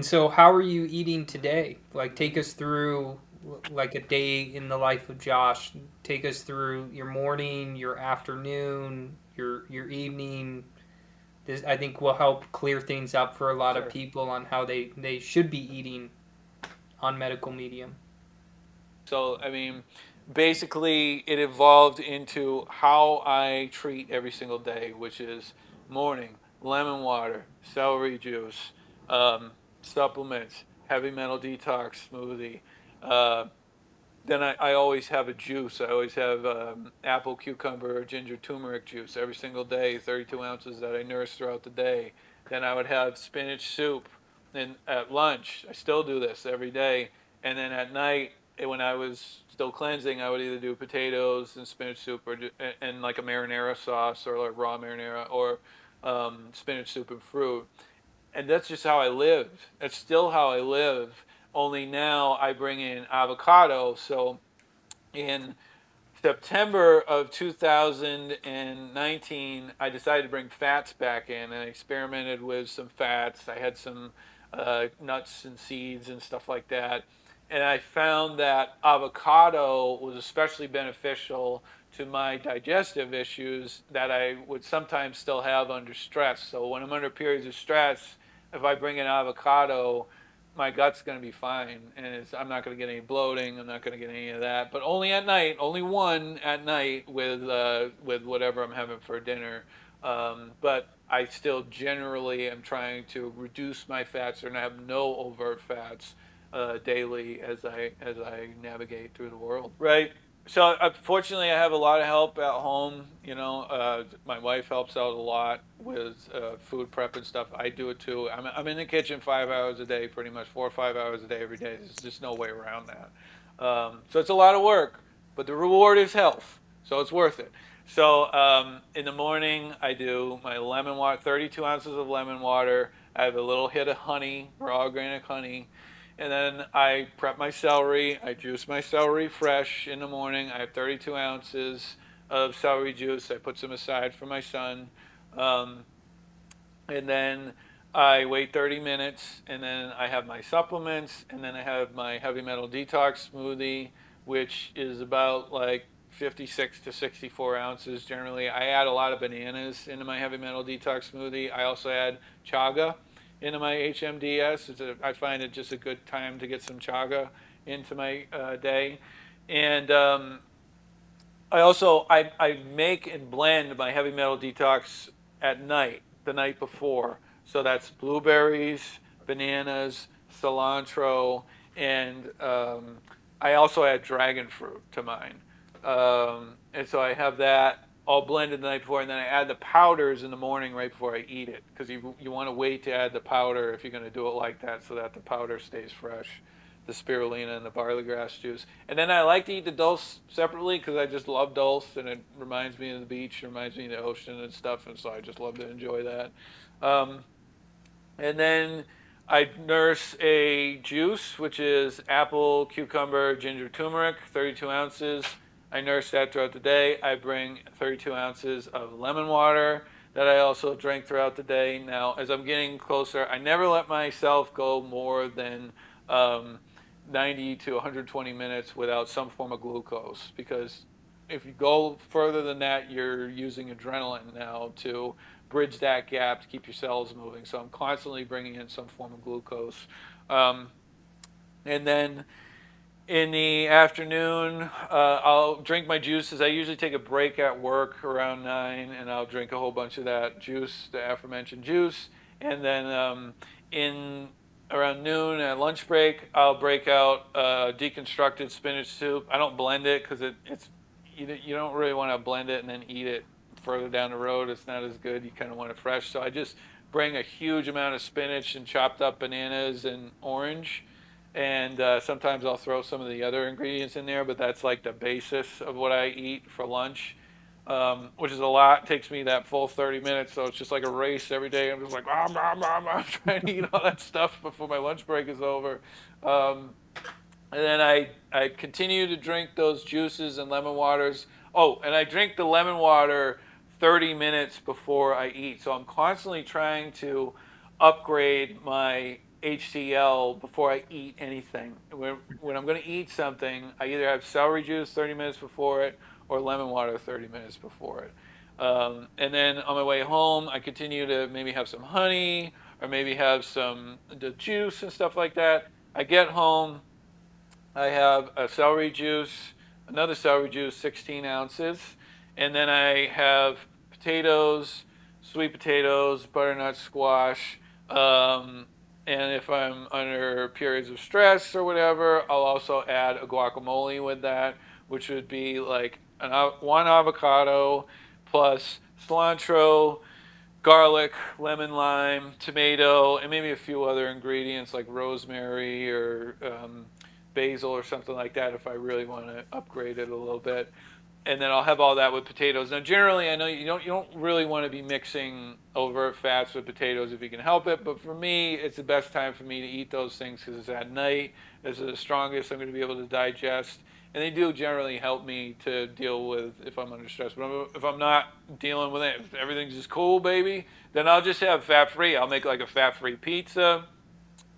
And so, how are you eating today? Like, take us through like a day in the life of Josh. Take us through your morning, your afternoon, your your evening. This I think will help clear things up for a lot sure. of people on how they they should be eating on medical medium. So, I mean, basically, it evolved into how I treat every single day, which is morning, lemon water, celery juice, um, supplements, heavy metal detox smoothie. Uh, then I, I, always have a juice. I always have um, apple, cucumber, ginger, turmeric juice every single day, 32 ounces that I nurse throughout the day. Then I would have spinach soup. And at lunch, I still do this every day. And then at night, eh, when I was still cleansing, I would either do potatoes and spinach soup, or and like a marinara sauce, or like raw marinara, or um, spinach soup and fruit and that's just how I lived. That's still how I live. Only now I bring in avocado. So in September of 2019, I decided to bring fats back in and I experimented with some fats. I had some uh, nuts and seeds and stuff like that. And I found that avocado was especially beneficial to my digestive issues that I would sometimes still have under stress. So when I'm under periods of stress, if I bring an avocado, my gut's going to be fine, and I'm not going to get any bloating. I'm not going to get any of that. But only at night, only one at night with uh, with whatever I'm having for dinner. Um, but I still generally am trying to reduce my fats or have no overt fats uh, daily as I as I navigate through the world. Right so unfortunately, I have a lot of help at home. You know, uh, my wife helps out a lot with uh, food prep and stuff. I do it too. I'm, I'm in the kitchen five hours a day, pretty much four or five hours a day every day. There's just no way around that. Um, so it's a lot of work, but the reward is health, so it's worth it. So um, in the morning, I do my lemon water, 32 ounces of lemon water. I have a little hit of honey, raw organic honey. And then I prep my celery. I juice my celery fresh in the morning. I have 32 ounces of celery juice. I put some aside for my son. Um, and then I wait 30 minutes, and then I have my supplements, and then I have my heavy metal detox smoothie, which is about like 56 to 64 ounces generally. I add a lot of bananas into my heavy metal detox smoothie. I also add chaga into my HMDS. A, I find it just a good time to get some chaga into my uh, day. And um, I also, I, I make and blend my heavy metal detox at night, the night before. So that's blueberries, bananas, cilantro, and um, I also add dragon fruit to mine. Um, and so I have that all blended the night before, and then I add the powders in the morning right before I eat it because you, you want to wait to add the powder if you're going to do it like that so that the powder stays fresh, the spirulina and the barley grass juice. And then I like to eat the dulse separately because I just love dulse and it reminds me of the beach, reminds me of the ocean and stuff, and so I just love to enjoy that. Um, and then I nurse a juice, which is apple, cucumber, ginger, turmeric, 32 ounces. I nurse that throughout the day. I bring 32 ounces of lemon water that I also drink throughout the day. Now, as I'm getting closer, I never let myself go more than um, 90 to 120 minutes without some form of glucose because if you go further than that, you're using adrenaline now to bridge that gap to keep your cells moving. So I'm constantly bringing in some form of glucose. Um, and then in the afternoon, uh, I'll drink my juices. I usually take a break at work around 9, and I'll drink a whole bunch of that juice, the aforementioned juice. And then um, in around noon at lunch break, I'll break out uh, deconstructed spinach soup. I don't blend it because it, it's you, you don't really want to blend it and then eat it further down the road. It's not as good. You kind of want it fresh. So I just bring a huge amount of spinach and chopped up bananas and orange and uh, sometimes I'll throw some of the other ingredients in there, but that's like the basis of what I eat for lunch, um, which is a lot. It takes me that full 30 minutes, so it's just like a race every day. I'm just like, ah, ah, ah, ah, trying to eat all that stuff before my lunch break is over. Um, and then I, I continue to drink those juices and lemon waters. Oh, and I drink the lemon water 30 minutes before I eat. So I'm constantly trying to upgrade my HCl before I eat anything. When, when I'm going to eat something, I either have celery juice 30 minutes before it or lemon water 30 minutes before it. Um, and then on my way home, I continue to maybe have some honey or maybe have some the juice and stuff like that. I get home, I have a celery juice, another celery juice, 16 ounces, and then I have potatoes, sweet potatoes, butternut squash, um, and if I'm under periods of stress or whatever, I'll also add a guacamole with that, which would be like an, one avocado plus cilantro, garlic, lemon, lime, tomato, and maybe a few other ingredients like rosemary or um, basil or something like that if I really want to upgrade it a little bit and then I'll have all that with potatoes. Now, generally, I know you don't you don't really want to be mixing overt fats with potatoes if you can help it. But for me, it's the best time for me to eat those things because it's at night. It's the strongest I'm going to be able to digest, and they do generally help me to deal with if I'm under stress. But if I'm not dealing with it, if everything's just cool, baby, then I'll just have fat-free. I'll make like a fat-free pizza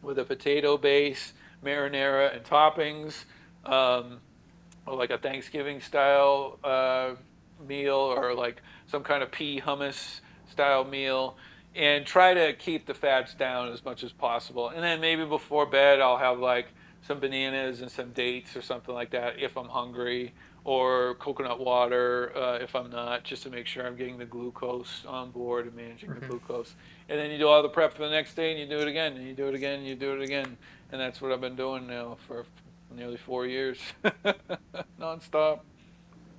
with a potato base, marinara, and toppings. Um, like a Thanksgiving style uh, meal or like some kind of pea hummus style meal and try to keep the fats down as much as possible. And then maybe before bed, I'll have like some bananas and some dates or something like that if I'm hungry, or coconut water uh, if I'm not, just to make sure I'm getting the glucose on board and managing mm-hmm. the glucose. And then you do all the prep for the next day, and you do it again, and you do it again, and you do it again. And that's what I've been doing now for nearly four years, nonstop.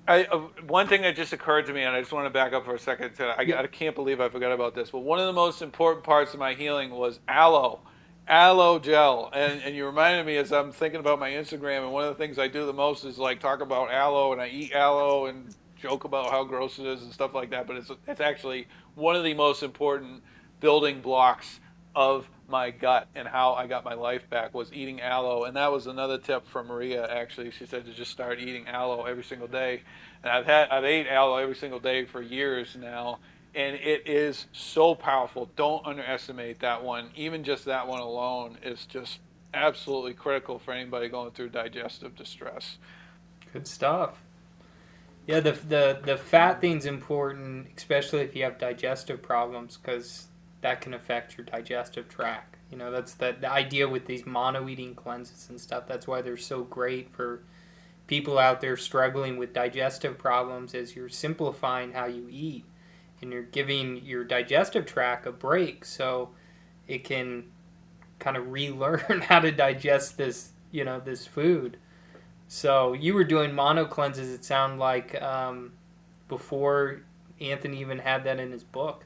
I, uh, one thing that just occurred to me, and I just want to back up for a second. To, I, I, can't believe I forgot about this. But one of the most important parts of my healing was aloe, aloe gel. And, and you reminded me as I'm thinking about my Instagram, and one of the things I do the most is like talk about aloe, and I eat aloe and joke about how gross it is and stuff like that. But it's it's actually one of the most important building blocks of my gut and how I got my life back was eating aloe. And that was another tip from Maria, actually. She said to just start eating aloe every single day. And I've had, I've ate aloe every single day for years now. And it is so powerful. Don't underestimate that one. Even just that one alone is just absolutely critical for anybody going through digestive distress. Good stuff. Yeah, the, the, the fat thing's important, especially if you have digestive problems, because that can affect your digestive tract. You know, that's the, the idea with these mono eating cleanses and stuff. That's why they're so great for people out there struggling with digestive problems is you're simplifying how you eat and you're giving your digestive tract a break so it can kind of relearn how to digest this, you know, this food. So you were doing mono cleanses, it sounded like, um, before Anthony even had that in his book.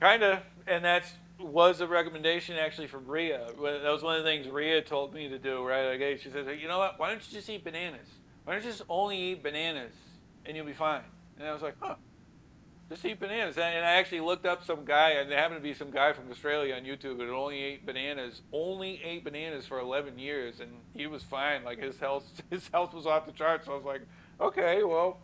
Kinda and that was a recommendation actually from Ria. That was one of the things Ria told me to do, right? Okay, she says, you know what? Why don't you just eat bananas? Why don't you just only eat bananas and you'll be fine? And I was like, huh, just eat bananas. And I actually looked up some guy, and there happened to be some guy from Australia on YouTube that only ate bananas, only ate bananas for 11 years, and he was fine. Like his health, his health was off the charts. So I was like, okay, well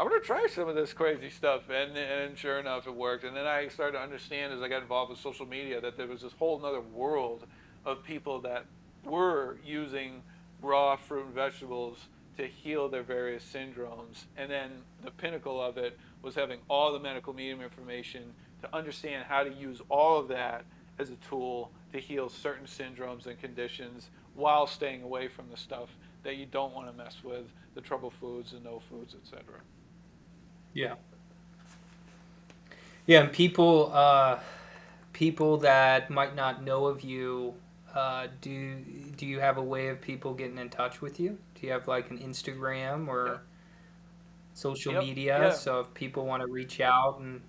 I'm gonna try some of this crazy stuff, and and sure enough, it worked. And then I started to understand as I got involved with social media that there was this whole other world of people that were using raw fruit and vegetables to heal their various syndromes. And then the pinnacle of it was having all the medical medium information to understand how to use all of that as a tool to heal certain syndromes and conditions while staying away from the stuff that you don't want to mess with, the trouble foods, the no foods, etc. Yeah. Yeah, and people uh, people that might not know of you, uh, do do you have a way of people getting in touch with you? Do you have like an Instagram or yeah. social yep. media? Yeah. So if people want to reach out and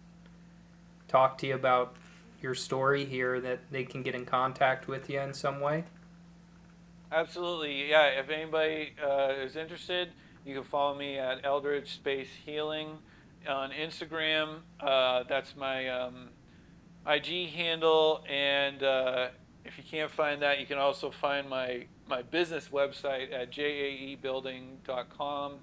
talk to you about your story here, that they can get in contact with you in some way. Absolutely, yeah. If anybody uh, is interested, you can follow me at Eldridge Space Healing on Instagram. Uh, that's my um, IG handle, and uh, if you can't find that, you can also find my my business website at jaebuilding.com.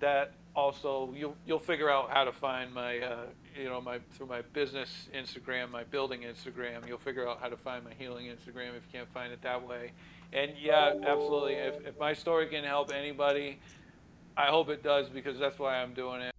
That also you'll you'll figure out how to find my uh, you know my through my business Instagram, my building Instagram. You'll figure out how to find my healing Instagram if you can't find it that way. And yeah, absolutely. If if my story can help anybody, I hope it does because that's why I'm doing it.